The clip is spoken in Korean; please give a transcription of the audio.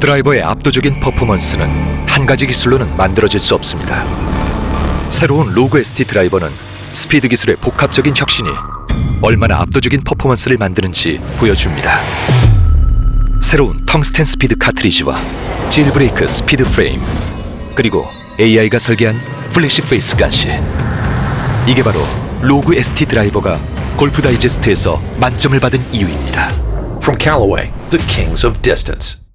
드라이버의 압도적인 퍼포먼스는 한 가지 기술로는 만들어질 수 없습니다. 새로운 로그 ST 드라이버는 스피드 기술의 복합적인 혁신이 얼마나 압도적인 퍼포먼스를 만드는지 보여줍니다. 새로운 텅스텐 스피드 카트리지와 Jailbreak 스피드 프레임 그리고 AI가 설계한 플래시 페이스까지 이게 바로 로그 ST 드라이버가 골프 다이제스트에서 만점을 받은 이유입니다. From Callaway, the kings of distance.